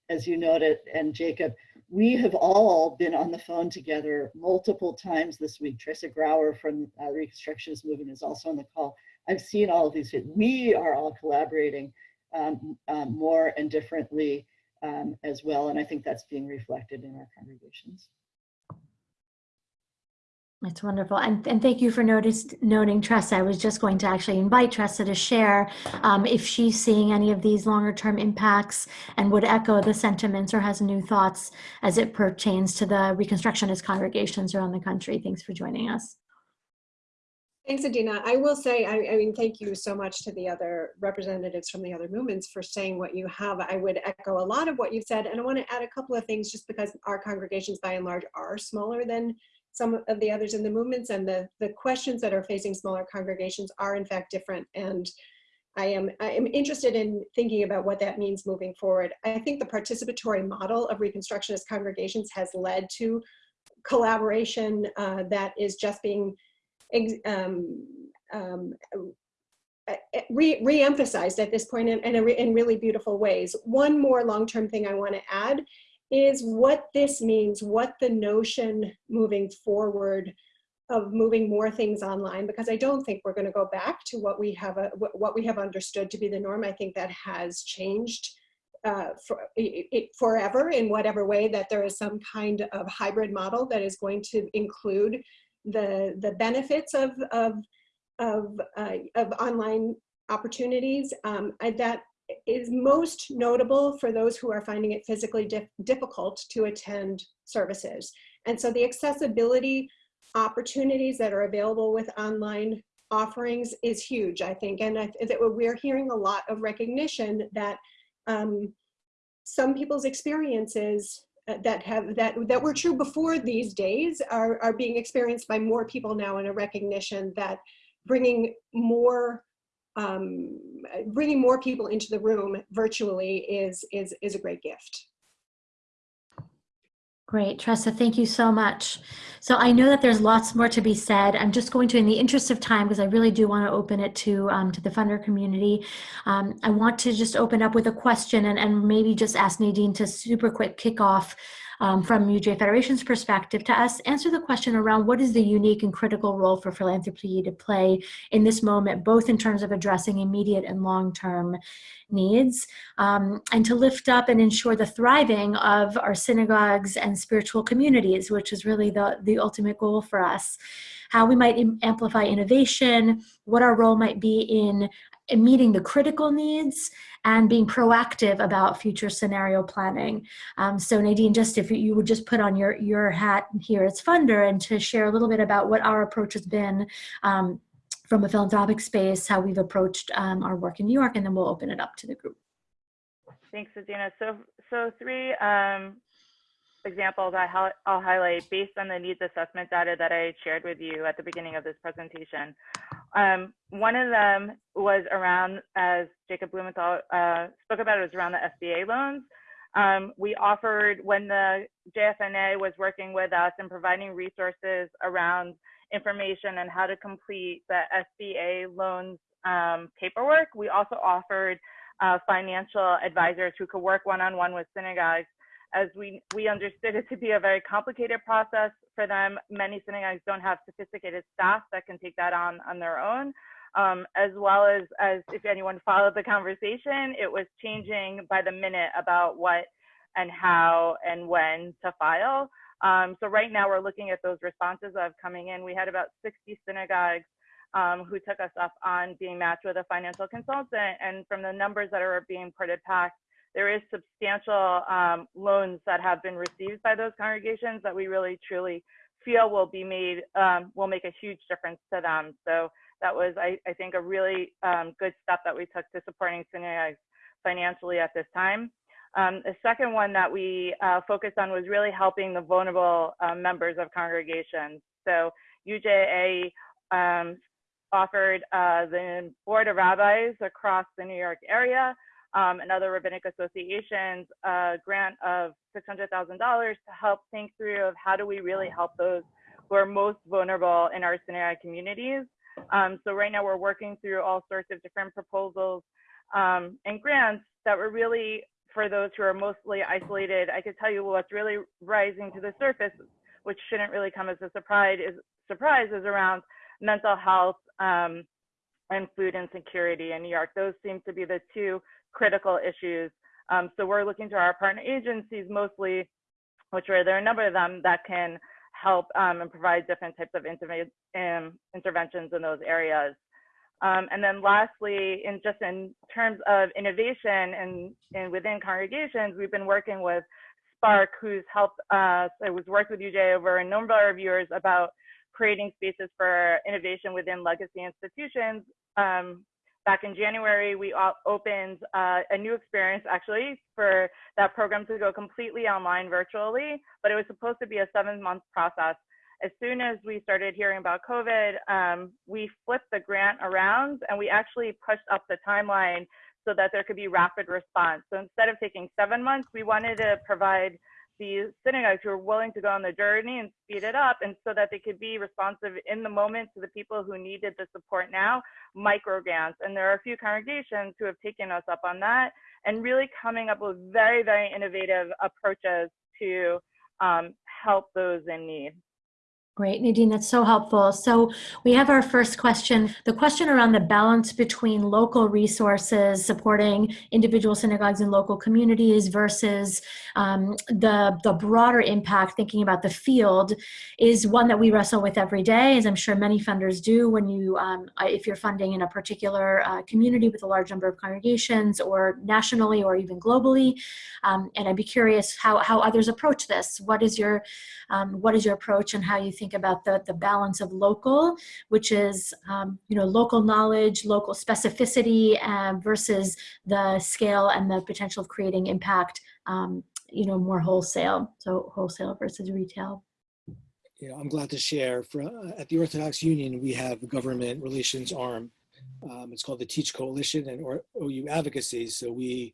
as you noted, and Jacob, we have all been on the phone together multiple times this week. Tresa Grauer from uh, Reconstructionist Movement is also on the call. I've seen all of these. We are all collaborating um, um, more and differently um, as well. And I think that's being reflected in our congregations. That's wonderful. And, and thank you for notice, noting Tresa. I was just going to actually invite Tresa to share um, if she's seeing any of these longer term impacts and would echo the sentiments or has new thoughts as it pertains to the Reconstructionist congregations around the country. Thanks for joining us. Thanks, Adina. I will say, I, I, mean, thank you so much to the other representatives from the other movements for saying what you have. I would echo a lot of what you've said, and I want to add a couple of things just because our congregations by and large are smaller than some of the others in the movements and the, the questions that are facing smaller congregations are in fact different. And I am, I am interested in thinking about what that means moving forward. I think the participatory model of Reconstructionist congregations has led to collaboration uh, that is just being um, um, re, re-emphasized at this point in, in, in really beautiful ways. One more long-term thing I want to add is what this means, what the notion moving forward of moving more things online, because I don't think we're going to go back to what we have a, what we have understood to be the norm. I think that has changed uh, for, it, forever in whatever way that there is some kind of hybrid model that is going to include the the benefits of of of, uh, of online opportunities. Um, I, that is most notable for those who are finding it physically dif difficult to attend services. And so the accessibility opportunities that are available with online offerings is huge, I think. And I, that we're hearing a lot of recognition that um, some people's experiences uh, that have that that were true before these days are, are being experienced by more people now in a recognition that bringing more um, bringing more people into the room virtually is, is, is a great gift. Great, Tresa, thank you so much. So I know that there's lots more to be said. I'm just going to, in the interest of time, because I really do want to open it to um, to the funder community, um, I want to just open up with a question and, and maybe just ask Nadine to super quick kick off um, from UJ Federation's perspective to us answer the question around what is the unique and critical role for philanthropy to play in this moment, both in terms of addressing immediate and long-term needs, um, and to lift up and ensure the thriving of our synagogues and spiritual communities, which is really the, the ultimate goal for us. How we might amplify innovation, what our role might be in in meeting the critical needs and being proactive about future scenario planning. Um, so Nadine, just if you would just put on your, your hat here as funder and to share a little bit about what our approach has been um, from a philanthropic space, how we've approached um, our work in New York, and then we'll open it up to the group. Thanks, Adina. So, so three um, examples I will highlight based on the needs assessment data that I shared with you at the beginning of this presentation. Um, one of them was around, as Jacob Blumenthal uh, spoke about, it was around the SBA loans. Um, we offered, when the JFNA was working with us and providing resources around information and how to complete the SBA loans um, paperwork, we also offered uh, financial advisors who could work one-on-one with synagogues as we, we understood it to be a very complicated process for them. Many synagogues don't have sophisticated staff that can take that on on their own. Um, as well as, as if anyone followed the conversation, it was changing by the minute about what and how and when to file. Um, so right now we're looking at those responses of coming in. We had about 60 synagogues um, who took us up on being matched with a financial consultant. And from the numbers that are being printed back, there is substantial um, loans that have been received by those congregations that we really truly feel will be made, um, will make a huge difference to them. So that was, I, I think, a really um, good step that we took to supporting synagogues financially at this time. Um, the second one that we uh, focused on was really helping the vulnerable uh, members of congregations. So UJA um, offered uh, the Board of Rabbis across the New York area um, and other rabbinic associations a grant of $600,000 to help think through of how do we really help those who are most vulnerable in our synagogue communities. Um, so right now we're working through all sorts of different proposals um, and grants that were really for those who are mostly isolated. I could tell you what's really rising to the surface, which shouldn't really come as a surprise, is, surprise, is around mental health um, and food insecurity in New York. Those seem to be the two critical issues. Um, so we're looking to our partner agencies mostly, which are there are a number of them that can help um, and provide different types of um, interventions in those areas. Um, and then lastly, in just in terms of innovation and, and within congregations, we've been working with Spark, who's helped us, it was worked with UJ over a number of years about creating spaces for innovation within legacy institutions. Um, back in January, we opened uh, a new experience actually for that program to go completely online virtually, but it was supposed to be a seven month process. As soon as we started hearing about COVID, um, we flipped the grant around and we actually pushed up the timeline so that there could be rapid response. So instead of taking seven months, we wanted to provide the synagogues who are willing to go on the journey and speed it up and so that they could be responsive in the moment to the people who needed the support now, micro grants. And there are a few congregations who have taken us up on that and really coming up with very, very innovative approaches to um, help those in need. Great, Nadine, that's so helpful. So we have our first question. The question around the balance between local resources supporting individual synagogues and local communities versus um, the, the broader impact, thinking about the field, is one that we wrestle with every day, as I'm sure many funders do when you, um, if you're funding in a particular uh, community with a large number of congregations or nationally or even globally. Um, and I'd be curious how, how others approach this. What is your, um, what is your approach and how you think about the, the balance of local, which is, um, you know, local knowledge, local specificity uh, versus the scale and the potential of creating impact, um, you know, more wholesale. So wholesale versus retail. Yeah, I'm glad to share. For, uh, at the Orthodox Union, we have a government relations arm. Um, it's called the Teach Coalition and or OU Advocacy. So we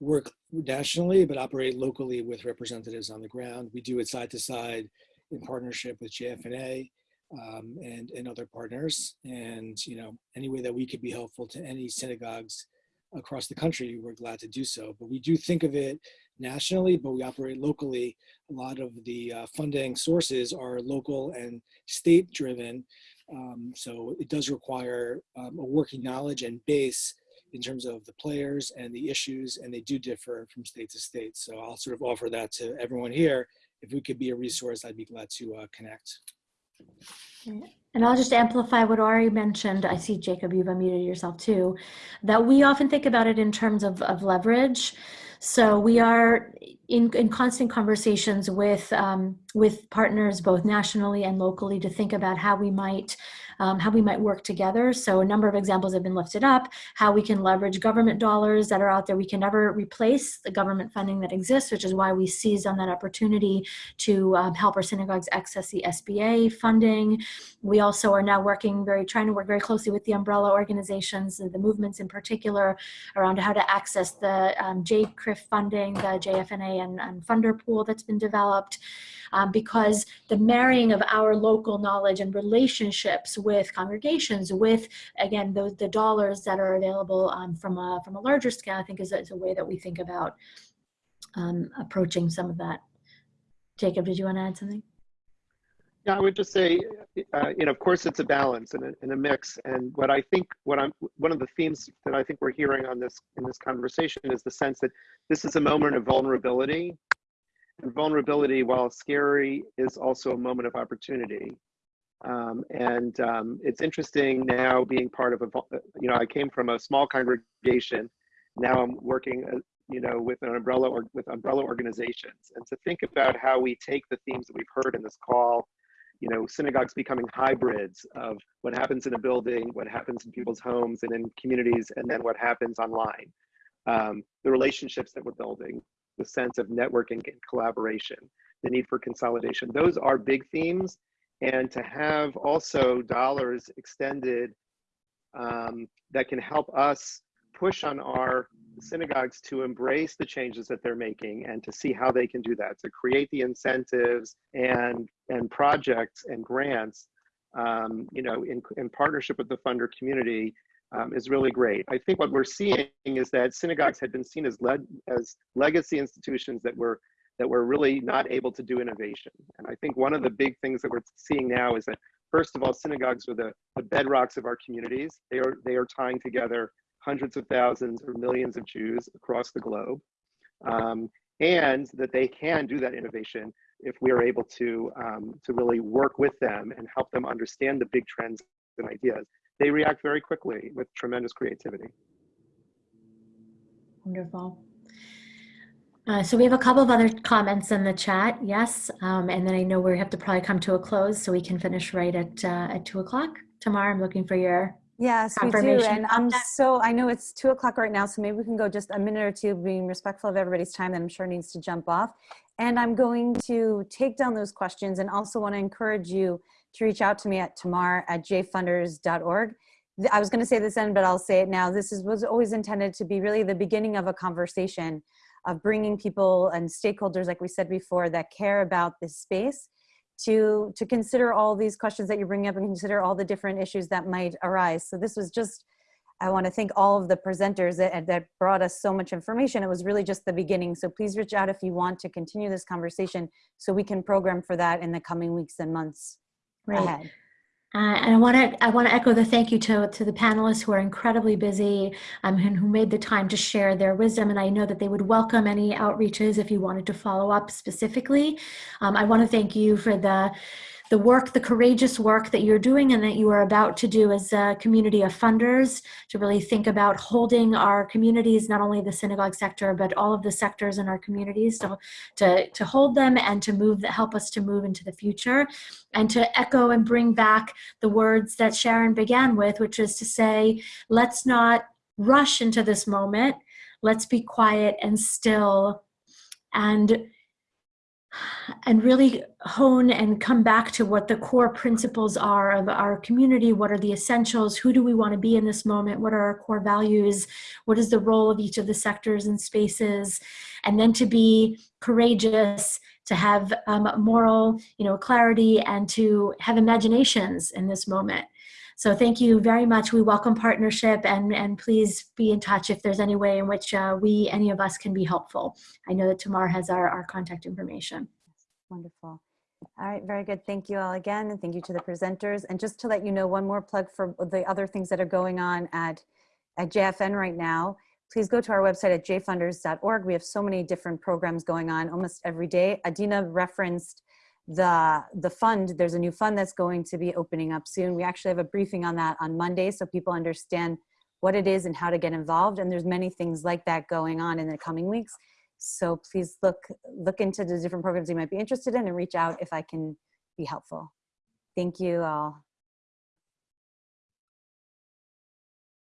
work nationally, but operate locally with representatives on the ground. We do it side to side in partnership with JFNA um, and, and other partners. And, you know, any way that we could be helpful to any synagogues across the country, we're glad to do so. But we do think of it nationally, but we operate locally. A lot of the uh, funding sources are local and state driven. Um, so it does require um, a working knowledge and base in terms of the players and the issues, and they do differ from state to state. So I'll sort of offer that to everyone here if we could be a resource, I'd be glad to uh, connect. And I'll just amplify what Ari mentioned. I see Jacob, you've unmuted yourself too, that we often think about it in terms of, of leverage. So we are in, in constant conversations with, um, with partners both nationally and locally to think about how we might um, how we might work together. So a number of examples have been lifted up, how we can leverage government dollars that are out there. We can never replace the government funding that exists, which is why we seized on that opportunity to um, help our synagogues access the SBA funding. We also are now working very, trying to work very closely with the umbrella organizations, the movements in particular, around how to access the um, JCRIF funding, the JFNA and, and funder pool that's been developed. Um, because the marrying of our local knowledge and relationships with congregations, with, again, those, the dollars that are available um, from, a, from a larger scale, I think is a, is a way that we think about um, approaching some of that. Jacob, did you want to add something? Yeah, I would just say, uh, you know, of course, it's a balance and a, and a mix. And what I think, what I'm, one of the themes that I think we're hearing on this in this conversation is the sense that this is a moment of vulnerability, and vulnerability, while scary, is also a moment of opportunity. Um, and um, it's interesting now being part of a, you know, I came from a small congregation. Now I'm working, uh, you know, with an umbrella or with umbrella organizations, and to think about how we take the themes that we've heard in this call you know, synagogues becoming hybrids of what happens in a building, what happens in people's homes and in communities, and then what happens online. Um, the relationships that we're building, the sense of networking and collaboration, the need for consolidation. Those are big themes. And to have also dollars extended um, that can help us push on our synagogues to embrace the changes that they're making and to see how they can do that to create the incentives and and projects and grants um, you know in, in partnership with the funder community um, is really great. I think what we're seeing is that synagogues had been seen as led as legacy institutions that were that were really not able to do innovation. And i think one of the big things that we're seeing now is that first of all synagogues are the, the bedrocks of our communities. They are they are tying together hundreds of thousands or millions of Jews across the globe, um, and that they can do that innovation if we are able to, um, to really work with them and help them understand the big trends and ideas. They react very quickly with tremendous creativity. Wonderful. Uh, so we have a couple of other comments in the chat, yes, um, and then I know we have to probably come to a close so we can finish right at uh, at two o'clock. tomorrow. I'm looking for your Yes, we do. And I'm that? so, I know it's two o'clock right now, so maybe we can go just a minute or two, being respectful of everybody's time that I'm sure needs to jump off. And I'm going to take down those questions and also want to encourage you to reach out to me at tamar at jfunders.org. I was going to say this end, but I'll say it now. This is, was always intended to be really the beginning of a conversation of bringing people and stakeholders, like we said before, that care about this space to to consider all these questions that you're bringing up and consider all the different issues that might arise. So this was just, I want to thank all of the presenters that, that brought us so much information. It was really just the beginning. So please reach out if you want to continue this conversation so we can program for that in the coming weeks and months Right. ahead. Uh, and I want to I want to echo the thank you to to the panelists who are incredibly busy um, and who made the time to share their wisdom. And I know that they would welcome any outreaches if you wanted to follow up specifically. Um, I want to thank you for the the work, the courageous work that you're doing and that you are about to do as a community of funders to really think about holding our communities, not only the synagogue sector, but all of the sectors in our communities to, to, to hold them and to move, help us to move into the future and to echo and bring back the words that Sharon began with, which is to say, let's not rush into this moment. Let's be quiet and still and and really hone and come back to what the core principles are of our community. What are the essentials? Who do we want to be in this moment? What are our core values? What is the role of each of the sectors and spaces? And then to be courageous, to have um, moral, you know, clarity, and to have imaginations in this moment. So thank you very much. We welcome partnership and, and please be in touch if there's any way in which uh, we, any of us can be helpful. I know that Tamar has our, our contact information. Wonderful. All right, very good. Thank you all again, and thank you to the presenters. And just to let you know, one more plug for the other things that are going on at, at JFN right now. Please go to our website at jfunders.org. We have so many different programs going on almost every day. Adina referenced the the fund there's a new fund that's going to be opening up soon. We actually have a briefing on that on monday so people understand what it is and how to get involved and there's many things like that going on in the coming weeks. So please look look into the different programs you might be interested in and reach out if i can be helpful. Thank you all